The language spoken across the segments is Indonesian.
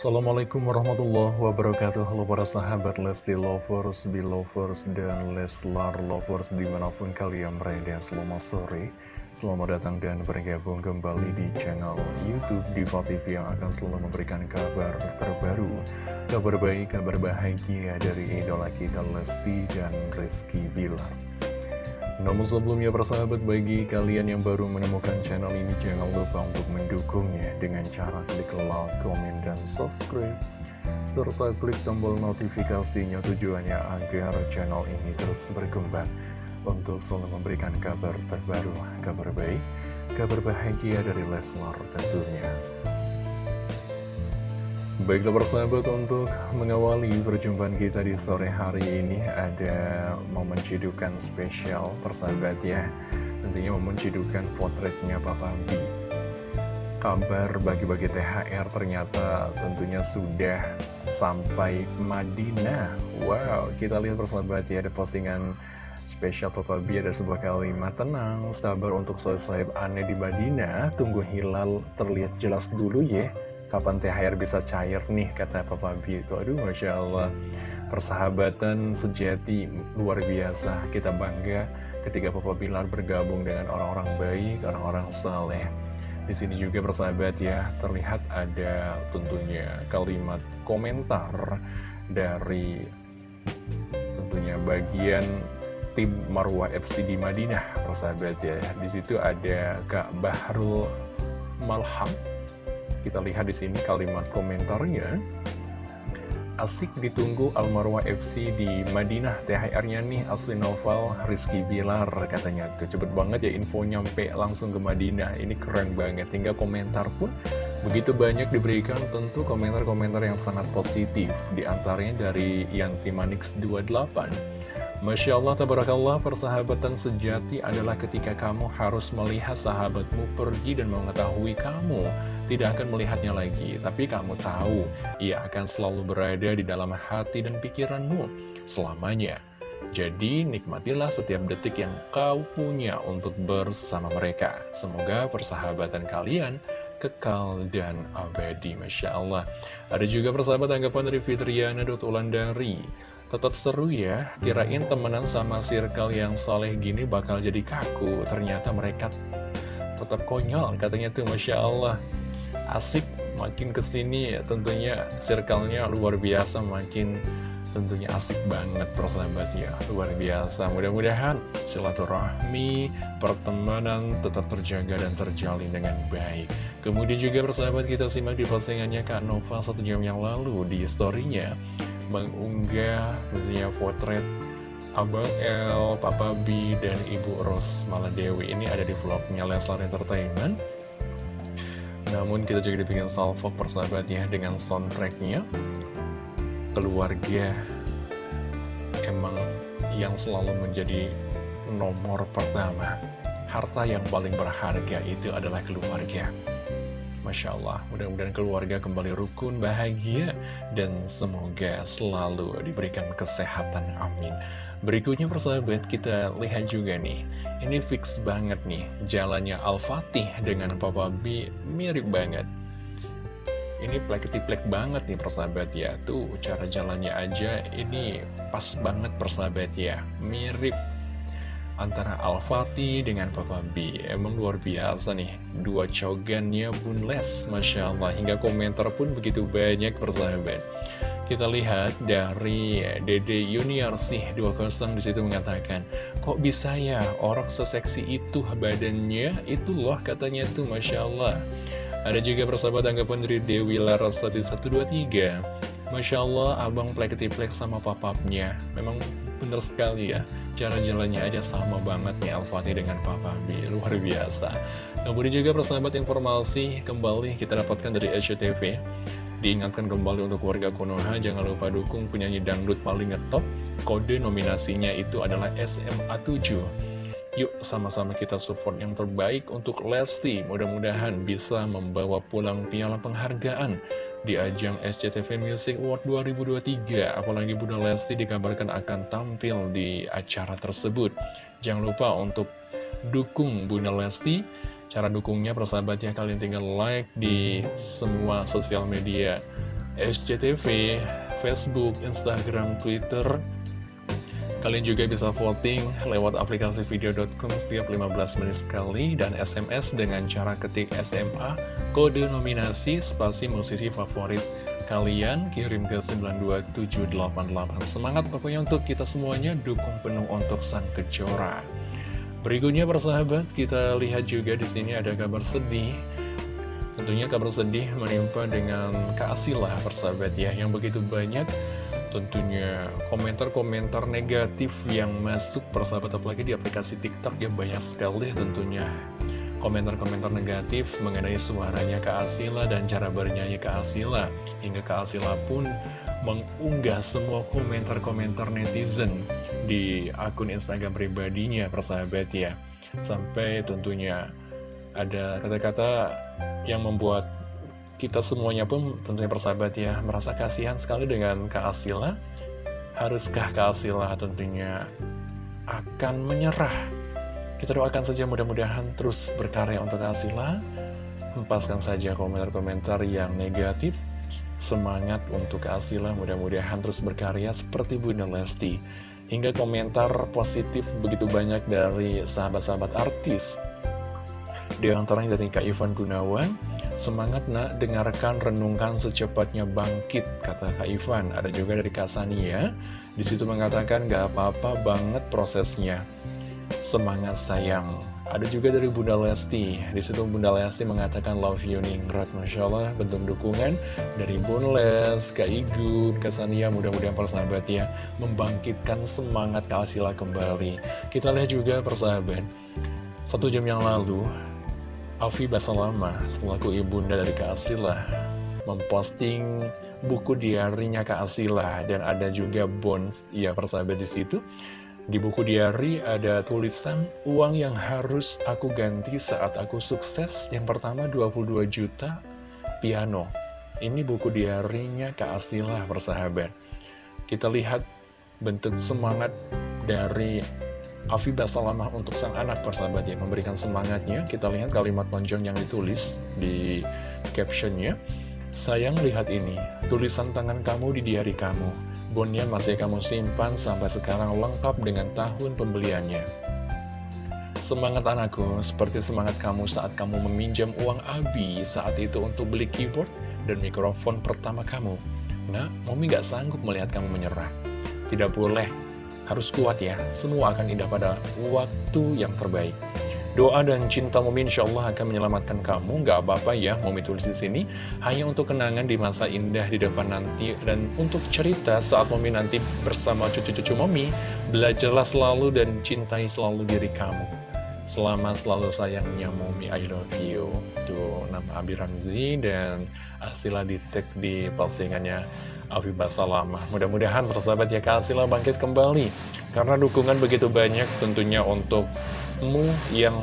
Assalamualaikum warahmatullahi wabarakatuh. Halo para sahabat Lesti Lovers, Belovers, dan Leslar Lovers di mana pun kalian berada Selamat sore, selamat datang dan bergabung kembali di channel Youtube Diva TV yang akan selalu memberikan kabar terbaru Kabar baik, kabar bahagia dari idola kita Lesti dan Rizky Bilar namun sebelumnya persahabat bagi kalian yang baru menemukan channel ini jangan lupa untuk mendukungnya dengan cara klik like, komen, dan subscribe serta klik tombol notifikasinya tujuannya agar channel ini terus berkembang untuk selalu memberikan kabar terbaru, kabar baik, kabar bahagia dari Leslar tentunya. Baiklah persahabat untuk mengawali perjumpaan kita di sore hari ini ada momen cidukan spesial persahabat ya. Tentunya momen cidukan potretnya Papa B Kabar bagi-bagi THR ternyata tentunya sudah sampai Madinah. Wow kita lihat persahabat ya ada postingan spesial Papa B ada sebuah kalimat tenang sabar untuk sohib-sohib aneh di Madinah. Tunggu hilal terlihat jelas dulu ya kapan THR bisa cair nih kata Papa B itu. Aduh Masya Allah. Persahabatan sejati luar biasa. Kita bangga ketika Papa Bilar bergabung dengan orang-orang baik orang-orang saleh. Di sini juga persahabat ya terlihat ada tentunya kalimat komentar dari tentunya bagian tim Marwah FC di Madinah persahabat ya. Di situ ada Kak Bahrul Malham kita lihat di sini kalimat komentarnya. Asik ditunggu Almarwah FC di Madinah THR-nya nih asli novel Rizky Bilar katanya. Tuh cepet banget ya info nyampe langsung ke Madinah. Ini keren banget. Hingga komentar pun begitu banyak diberikan tentu komentar-komentar yang sangat positif. Di antaranya dari Yanti Manix 28 Masya Allah, tabarakallah, persahabatan sejati adalah ketika kamu harus melihat sahabatmu pergi dan mengetahui kamu tidak akan melihatnya lagi. Tapi kamu tahu, ia akan selalu berada di dalam hati dan pikiranmu selamanya. Jadi, nikmatilah setiap detik yang kau punya untuk bersama mereka. Semoga persahabatan kalian kekal dan abadi, Masya Allah. Ada juga persahabat anggapan dari Fitriana Ulandari. Tetap seru ya, kirain temenan sama circle yang soleh gini bakal jadi kaku. Ternyata mereka tetap konyol, katanya tuh Masya Allah. Asik, makin ke sini ya tentunya circle-nya luar biasa, makin tentunya asik banget persahabat ya luar biasa. Mudah-mudahan silaturahmi pertemanan tetap terjaga dan terjalin dengan baik. Kemudian juga persahabat kita simak di postingannya Kak Nova satu jam yang lalu di storynya mengunggah tentunya potret Abang L, Papa B, dan Ibu Ros Maladewi. Ini ada di vlognya Leslar Entertainment. Namun kita juga dibikin salvo persahabat ya dengan soundtracknya. Keluarga emang yang selalu menjadi nomor pertama. Harta yang paling berharga itu adalah keluarga. Masya Allah, mudah-mudahan keluarga kembali rukun, bahagia, dan semoga selalu diberikan kesehatan, amin. Berikutnya persahabat, kita lihat juga nih, ini fix banget nih, jalannya Al-Fatih dengan Papa B mirip banget. Ini plek-plek banget nih persahabat ya, tuh cara jalannya aja ini pas banget persahabat ya, mirip antara Al-Fatih dengan Papa B. Emang luar biasa nih Dua cogannya pun les Masya Allah. Hingga komentar pun begitu banyak persahabat Kita lihat dari Dede Yuniarsih 20 di situ mengatakan Kok bisa ya orang seseksi itu badannya Itu loh katanya tuh Masya Allah Ada juga persahabat anggapan dari Dewi Laras 1123 Masya Allah, abang plek-plek sama papapnya. Memang bener sekali ya. Cara jalannya aja sama banget nih Al-Fatih dengan Papa B. Luar biasa. Kemudian juga persahabat informasi kembali kita dapatkan dari SCTV. Diingatkan kembali untuk warga Konoha, jangan lupa dukung penyanyi dangdut paling ngetop. Kode nominasinya itu adalah SMA 7. Yuk sama-sama kita support yang terbaik untuk Lesti. Mudah-mudahan bisa membawa pulang piala penghargaan di ajang SCTV Music Award 2023. Apalagi Bunda Lesti dikabarkan akan tampil di acara tersebut. Jangan lupa untuk dukung Bunda Lesti. Cara dukungnya persahabat ya kalian tinggal like di semua sosial media SCTV, Facebook, Instagram, Twitter. Kalian juga bisa voting lewat aplikasi video.com setiap 15 menit sekali dan SMS dengan cara ketik SMA, kode nominasi, spasi musisi favorit kalian kirim ke 92788. Semangat pokoknya untuk kita semuanya dukung penuh untuk sang kejora. Berikutnya persahabat, kita lihat juga di sini ada kabar sedih. Tentunya kabar sedih menimpa dengan Kak persahabat ya. Yang begitu banyak tentunya komentar-komentar negatif yang masuk persahabat apalagi di aplikasi TikTok ya banyak sekali tentunya. Komentar-komentar negatif mengenai suaranya Kak Asila dan cara bernyanyi Kak Asila hingga Kak Asila pun mengunggah semua komentar-komentar netizen di akun Instagram pribadinya persahabat ya. Sampai tentunya ada kata-kata yang membuat kita semuanya pun tentunya persahabat ya merasa kasihan sekali dengan Kak Asila haruskah Kak Asila tentunya akan menyerah? Kita doakan saja mudah-mudahan terus berkarya untuk Kak Asila hempaskan saja komentar-komentar yang negatif. Semangat untuk Kak Asila mudah-mudahan terus berkarya seperti Bunda Lesti hingga komentar positif begitu banyak dari sahabat-sahabat artis di antaranya dari Kak Ivan Gunawan, semangat nak dengarkan renungkan secepatnya bangkit, kata Kak Ivan. Ada juga dari Kak Sania, di situ mengatakan gak apa-apa banget prosesnya. Semangat sayang. Ada juga dari Bunda Lesti, di situ Bunda Lesti mengatakan love you ningrat, Masya Allah, bentuk dukungan dari Bunda Les, Kak Igun, Kak Sania, mudah-mudahan persahabat ya, membangkitkan semangat Kak Asila kembali. Kita lihat juga persahabat, satu jam yang lalu, Afi Basalama, selaku ibunda dari Kak Asila, memposting buku diarinya Kak Asila dan ada juga bonds, ya persahabat di situ. Di buku diari ada tulisan uang yang harus aku ganti saat aku sukses. Yang pertama 22 juta piano. Ini buku diarinya Kak Asila persahabat. Kita lihat bentuk semangat dari Afibah Salamah untuk sang anak persahabat yang memberikan semangatnya. Kita lihat kalimat panjang yang ditulis di captionnya. Sayang lihat ini, tulisan tangan kamu di diari kamu. Bonnya masih kamu simpan sampai sekarang lengkap dengan tahun pembeliannya. Semangat anakku, seperti semangat kamu saat kamu meminjam uang Abi saat itu untuk beli keyboard dan mikrofon pertama kamu. Nah, Mami gak sanggup melihat kamu menyerah. Tidak boleh harus kuat ya, semua akan indah pada waktu yang terbaik. Doa dan cinta Mumi insya Allah akan menyelamatkan kamu, gak apa-apa ya Mumi tulis di sini, hanya untuk kenangan di masa indah di depan nanti, dan untuk cerita saat Mumi nanti bersama cucu-cucu Mumi, belajarlah selalu dan cintai selalu diri kamu. Selama selalu sayangnya Mumi, I love you. Tuh, nama Abi Ramzi dan Asila di tag di postingannya Afifah Salamah. Mudah-mudahan persahabat ya kasihlah bangkit kembali. Karena dukungan begitu banyak tentunya untukmu yang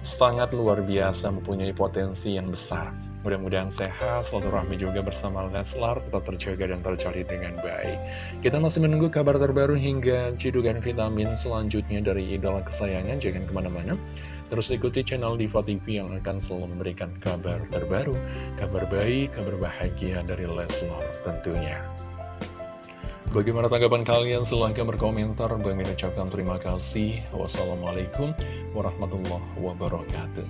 sangat luar biasa mempunyai potensi yang besar. Mudah-mudahan sehat, selalu rahmi juga bersama Leslar, tetap terjaga dan tercari dengan baik. Kita masih menunggu kabar terbaru hingga cidukan vitamin selanjutnya dari idola kesayangan. Jangan ke mana-mana. Terus ikuti channel Diva TV yang akan selalu memberikan kabar terbaru, kabar baik, kabar bahagia dari Leslar tentunya. Bagaimana tanggapan kalian? Silahkan berkomentar. Bang ucapkan terima kasih. Wassalamualaikum warahmatullahi wabarakatuh.